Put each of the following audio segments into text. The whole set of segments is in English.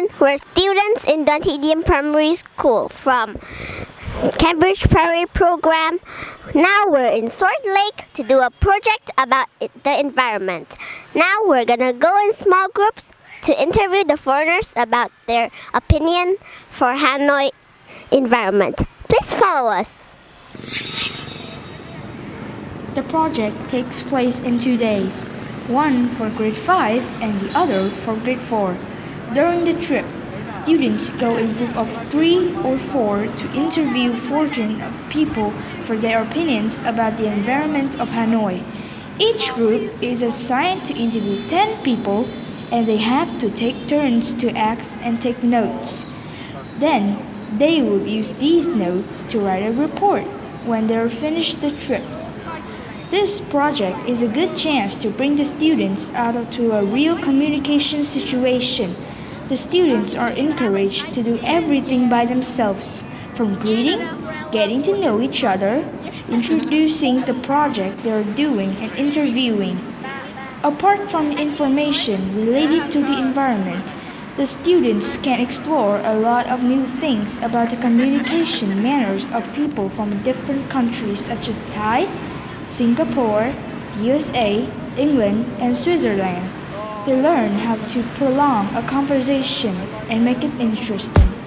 everyone. We're students in Dunedin Primary School from Cambridge Primary Program. Now we're in Sword Lake to do a project about the environment. Now we're gonna go in small groups to interview the foreigners about their opinion for Hanoi environment. Please follow us. The project takes place in two days, one for grade 5 and the other for grade 4. During the trip, students go in groups of three or four to interview fortune of people for their opinions about the environment of Hanoi. Each group is assigned to interview 10 people and they have to take turns to ask and take notes. Then they will use these notes to write a report when they are finished the trip. This project is a good chance to bring the students out to a real communication situation. The students are encouraged to do everything by themselves, from greeting, getting to know each other, introducing the project they are doing, and interviewing. Apart from information related to the environment, the students can explore a lot of new things about the communication manners of people from different countries such as Thai, Singapore, USA, England, and Switzerland. They learn how to prolong a conversation and make it interesting.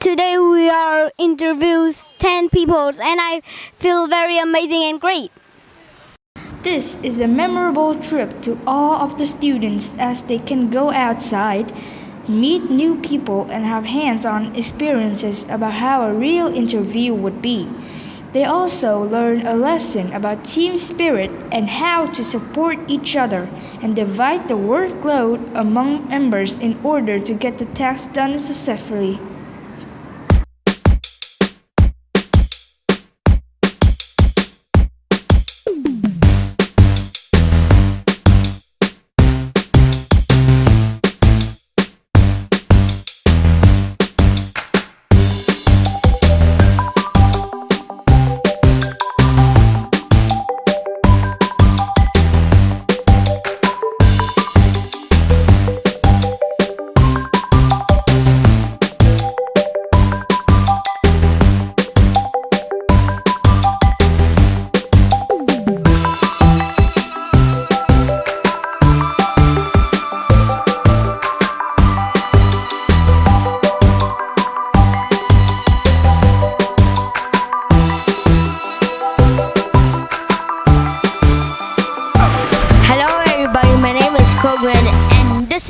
Today we are interviews 10 people and I feel very amazing and great. This is a memorable trip to all of the students as they can go outside, meet new people, and have hands on experiences about how a real interview would be. They also learn a lesson about team spirit and how to support each other and divide the workload among members in order to get the task done successfully.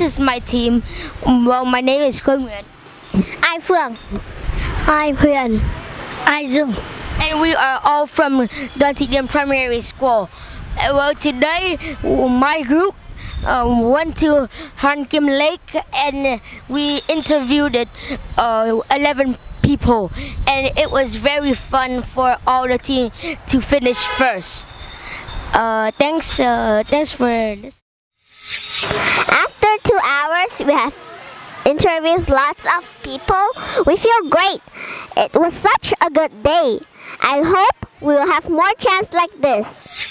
Is my team. Well, my name is Nguyen. I'm Phương. I'm Huyền. I'm Dung. And we are all from Thị Primary School. Uh, Well, today my group uh, went to Hoan Kiem Lake and we interviewed uh, 11 people and it was very fun for all the team to finish first. Uh, thanks, uh, thanks for this. Two hours, we have interviewed lots of people. We feel great. It was such a good day. I hope we will have more chance like this.